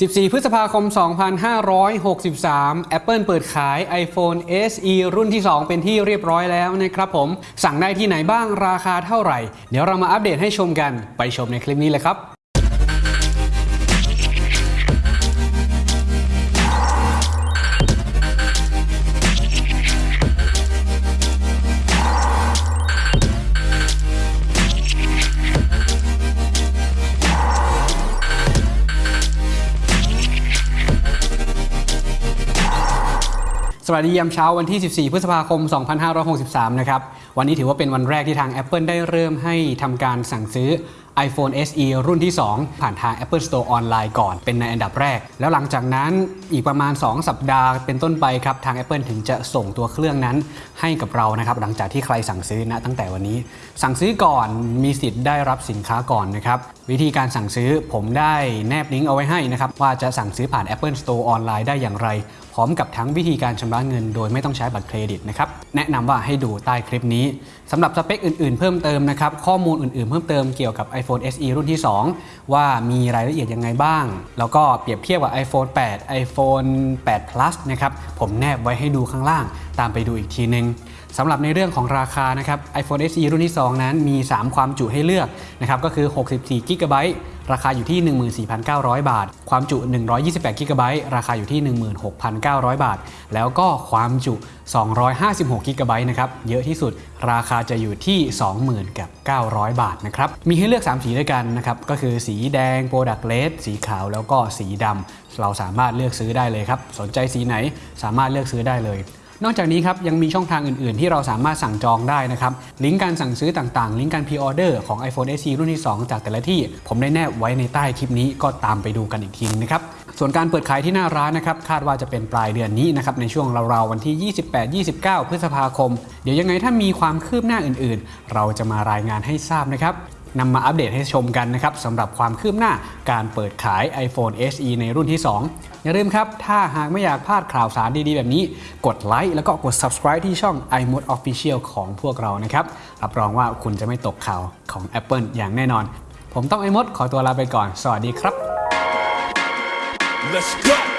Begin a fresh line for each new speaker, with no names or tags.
14 พฤษภาคม 2563 Apple เปิดขาย iPhone SE รุ่นที่ 2 เป็นที่เรียบร้อยแล้วนะครับผม สั่งได้ที่ไหนบ้างราคาเท่าไหร่ เดี๋ยวเรามาอัปเดตให้ชมกัน ไปชมในคลิปนี้เลยครับ สวัสดียามเช้าวันที่ 14 พฤษภาคม 2563 นะครับ วันนี้ถือว่าเป็นวันแรกที่ทาง Apple ได้เริ่มให้ทำการสั่งซื้อ iPhone SE รุ่นที่ 2 ผ่านทาง Apple Store ออนไลน์ก่อน เป็นในอันดับแรก แล้วหลังจากนั้นอีกประมาณ 2 สัปดาห์เป็นต้นไปครับ ทาง Apple ถึงจะส่งตัวเครื่องนั้นให้กับเรานะครับ หลังจากที่ใครสั่งซื้อนะตั้งแต่วันนี้ สั่งซื้อก่อนมีสิทธิ์ได้รับสินค้าก่อนนะครับ วิธีการสั่งซื้อผมได้แนบลิงก์เอาไว้ให้นะครับ ว่าจะสั่งซื้อผ่าน Apple Store ออนไลน์ได้อย่างไร พร้อมกับทั้งวิธีการชำระเงิน โดยไม่ต้องใช้บัตรเครดิตนะครับแนะนำว่าให้ดูใต้คลิปนี้สำหรับสเปคอื่นๆ เพิ่มเติมนะครับข้อมูลอื่นๆ เพิ่มเติมเกี่ยวกับ iPhone SE รุ่นที่ 2 ว่ามีรายละเอียดยังไงบ้าง แล้วก็เปรียบเทียบกับ iPhone 8 iPhone 8 Plus นะครับ ผมแนบไว้ให้ดูข้างล่าง ตามไปดูอีกทีนึงสำหรับในเรื่องของราคานะครับ iPhone SE รุ่นที่ 2 นั้นมี 3 ความจุให้เลือกนะครับก็คือ 64 g b ราคาอยู่ที่ 14,900 บาท ความจุ 128 g b ราคาอยู่ที่ 16,900 บาท แล้วก็ความจุ 256 g b นะครับ เยอะที่สุด ราคาจะอยู่ที่ 20,000กับ900 บาทนะครับ มีให้เลือก 3 สีด้วยกันนะครับ ก็คือสีแดง Product Red สีขาว แล้วก็สีดำ เราสามารถเลือกซื้อได้เลยครับ สนใจสีไหนสามารถเลือกซื้อได้เลย นอกจากนี้ครับยังมีช่องทางอื่นๆ ที่เราสามารถสั่งจองได้นะครับลิงก์การสั่งซื้อต่างๆ ลิงก์การพรีออเดอร์ของ iPhone SE รุ่นที่ 2 จากแต่ละที่ ผมได้แนบไว้ในใต้คลิปนี้ก็ตามไปดูกันอีกทีนึงนะครับส่วนการเปิดขายที่หน้าร้านนะครับคาดว่าจะเป็นปลายเดือนนี้นะครับในช่วงราวๆวันที่ 28-29 พฤษภาคม เดี๋ยวยังไงถ้ามีความคืบหน้าอื่นๆ เราจะมารายงานให้ทราบนะครับ นำมาอัปเดตให้ชมกันนะครับสำหรับความคืบหน้าการเปิดขาย iPhone SE ในรุ่นที่ 2 อย่าลืมครับ ถ้าหากไม่อยากพลาดข่าวสารดีๆ แบบนี้ กดไลค์แล้วก็กด subscribe ที่ช่อง iMode Official ของพวกเรานะครับ รับรองว่าคุณจะไม่ตกข่าวของ Apple อย่างแน่นอน ผมต้อง iMod ขอตัวลาไปก่อน สวัสดีครับ
Let's go.